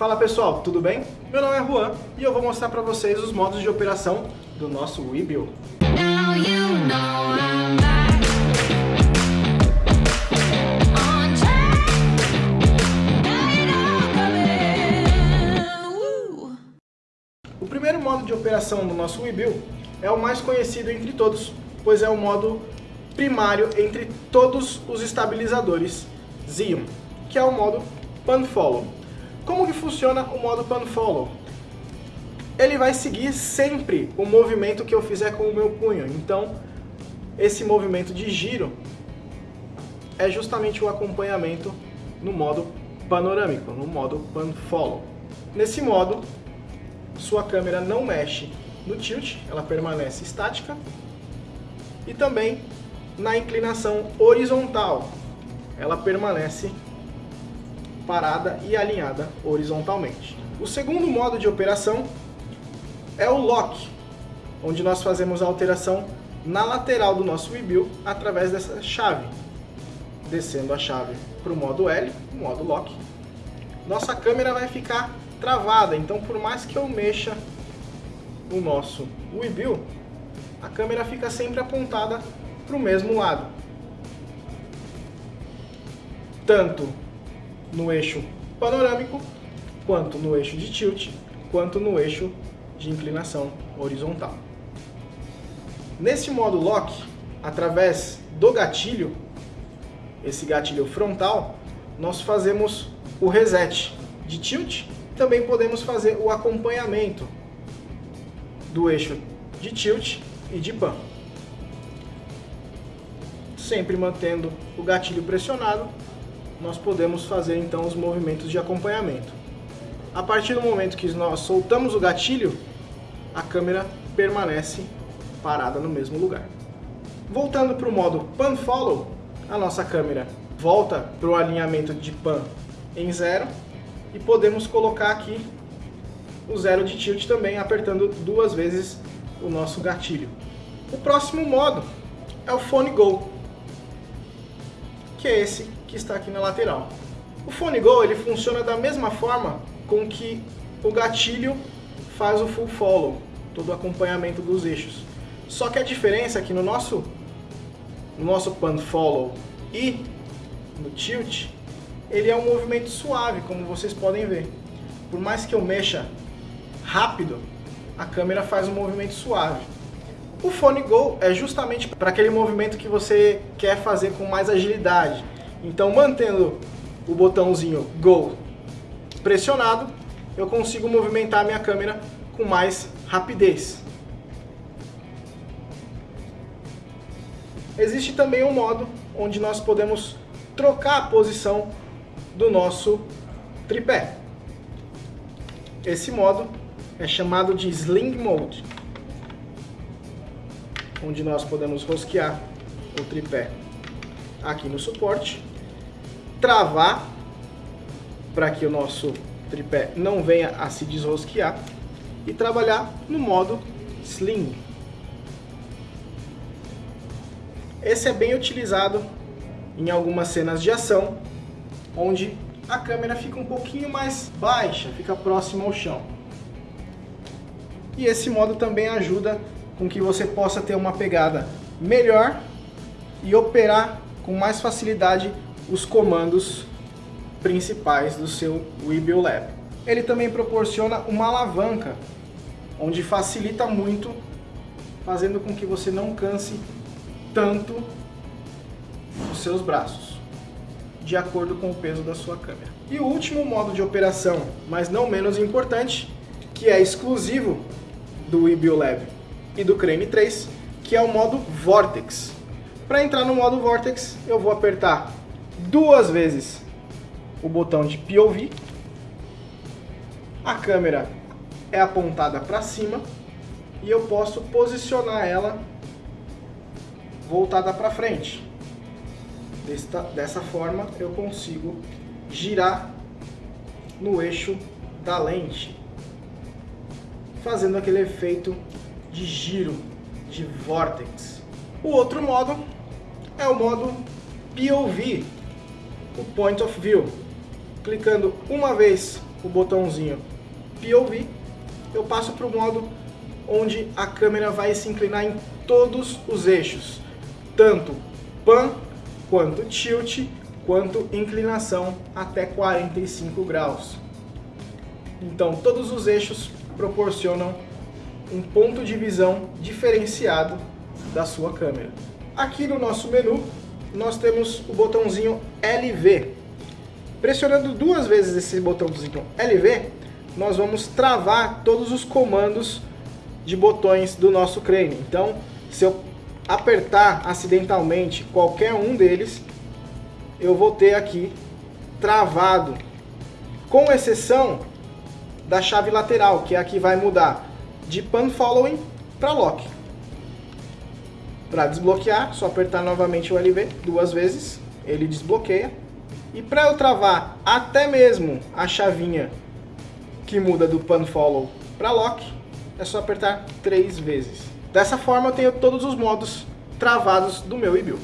Fala pessoal, tudo bem? Meu nome é Juan e eu vou mostrar para vocês os modos de operação do nosso Webuild. Woo. O primeiro modo de operação do nosso Webuild é o mais conhecido entre todos, pois é o modo primário entre todos os estabilizadores Xeon, que é o modo Pan Follow. Como que funciona o modo Pan Follow? Ele vai seguir sempre o movimento que eu fizer com o meu punho. Então, esse movimento de giro é justamente o acompanhamento no modo panorâmico, no modo Pan Follow. Nesse modo, sua câmera não mexe no tilt, ela permanece estática e também na inclinação horizontal, ela permanece parada e alinhada horizontalmente. O segundo modo de operação é o Lock, onde nós fazemos a alteração na lateral do nosso rebuild através dessa chave. Descendo a chave para o modo L, modo Lock, nossa câmera vai ficar travada, então por mais que eu mexa o nosso rebuild, a câmera fica sempre apontada para o mesmo lado. Tanto no eixo panorâmico, quanto no eixo de tilt, quanto no eixo de inclinação horizontal. Nesse modo lock, através do gatilho, esse gatilho frontal, nós fazemos o reset de tilt, também podemos fazer o acompanhamento do eixo de tilt e de pan. Sempre mantendo o gatilho pressionado, nós podemos fazer então os movimentos de acompanhamento. A partir do momento que nós soltamos o gatilho, a câmera permanece parada no mesmo lugar. Voltando para o modo Pan Follow, a nossa câmera volta para o alinhamento de Pan em zero e podemos colocar aqui o zero de tilt também apertando duas vezes o nosso gatilho. O próximo modo é o Phone Go, que é esse que está aqui na lateral. O Phone Go ele funciona da mesma forma com que o gatilho faz o full follow, todo o acompanhamento dos eixos. Só que a diferença é que no nosso, no nosso pan follow e no tilt, ele é um movimento suave, como vocês podem ver. Por mais que eu mexa rápido, a câmera faz um movimento suave. O Phone Go é justamente para aquele movimento que você quer fazer com mais agilidade. Então, mantendo o botãozinho Go pressionado, eu consigo movimentar a minha câmera com mais rapidez. Existe também um modo onde nós podemos trocar a posição do nosso tripé. Esse modo é chamado de Sling Mode, onde nós podemos rosquear o tripé aqui no suporte, travar para que o nosso tripé não venha a se desrosquear e trabalhar no modo Sling. Esse é bem utilizado em algumas cenas de ação, onde a câmera fica um pouquinho mais baixa, fica próxima ao chão. E esse modo também ajuda com que você possa ter uma pegada melhor e operar com mais facilidade os comandos principais do seu Webuild Lab. Ele também proporciona uma alavanca, onde facilita muito, fazendo com que você não canse tanto os seus braços, de acordo com o peso da sua câmera. E o último modo de operação, mas não menos importante, que é exclusivo do Webuild Lab e do Crane 3, que é o modo Vortex. Para entrar no modo Vortex, eu vou apertar duas vezes o botão de POV, a câmera é apontada para cima e eu posso posicionar ela voltada para frente. Desta, dessa forma eu consigo girar no eixo da lente, fazendo aquele efeito de giro, de vortex. O outro modo é o modo POV, o Point of View. Clicando uma vez o botãozinho POV, eu passo para o modo onde a câmera vai se inclinar em todos os eixos, tanto pan quanto tilt, quanto inclinação até 45 graus. Então todos os eixos proporcionam um ponto de visão diferenciado da sua câmera. Aqui no nosso menu nós temos o botãozinho LV. Pressionando duas vezes esse botãozinho LV, nós vamos travar todos os comandos de botões do nosso crane. Então, se eu apertar acidentalmente qualquer um deles, eu vou ter aqui travado, com exceção da chave lateral, que é a que vai mudar de pan following para lock. Para desbloquear, só apertar novamente o LV duas vezes, ele desbloqueia. E para eu travar até mesmo a chavinha que muda do pan follow para lock, é só apertar três vezes. Dessa forma eu tenho todos os modos travados do meu e-build.